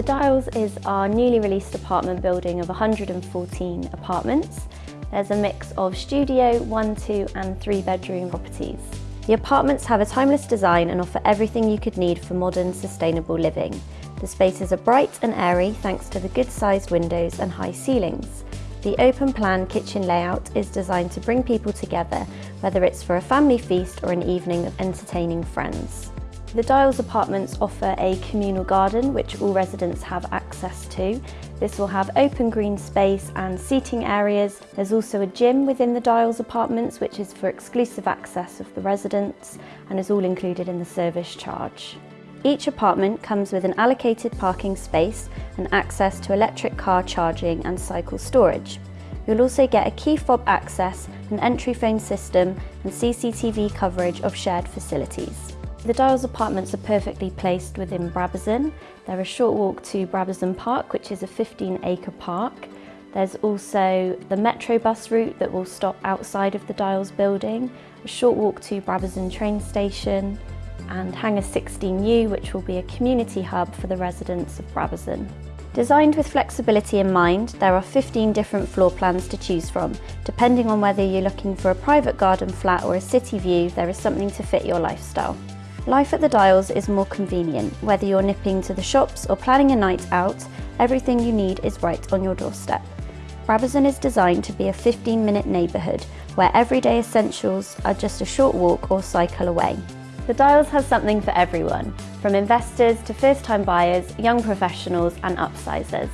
The Dials is our newly released apartment building of 114 apartments. There's a mix of studio, one, two and three bedroom properties. The apartments have a timeless design and offer everything you could need for modern, sustainable living. The spaces are bright and airy thanks to the good-sized windows and high ceilings. The open plan kitchen layout is designed to bring people together, whether it's for a family feast or an evening of entertaining friends. The Dials apartments offer a communal garden which all residents have access to. This will have open green space and seating areas. There's also a gym within the Dials apartments which is for exclusive access of the residents and is all included in the service charge. Each apartment comes with an allocated parking space and access to electric car charging and cycle storage. You'll also get a key fob access, an entry phone system and CCTV coverage of shared facilities. The Dials apartments are perfectly placed within Brabazon. They're a short walk to Brabazon Park, which is a 15 acre park. There's also the Metro bus route that will stop outside of the Dials building, a short walk to Brabazon train station, and Hangar 16U, which will be a community hub for the residents of Brabazon. Designed with flexibility in mind, there are 15 different floor plans to choose from. Depending on whether you're looking for a private garden flat or a city view, there is something to fit your lifestyle. Life at the Dials is more convenient. Whether you're nipping to the shops or planning a night out, everything you need is right on your doorstep. Brabazon is designed to be a 15 minute neighbourhood where everyday essentials are just a short walk or cycle away. The Dials has something for everyone, from investors to first time buyers, young professionals and upsizers.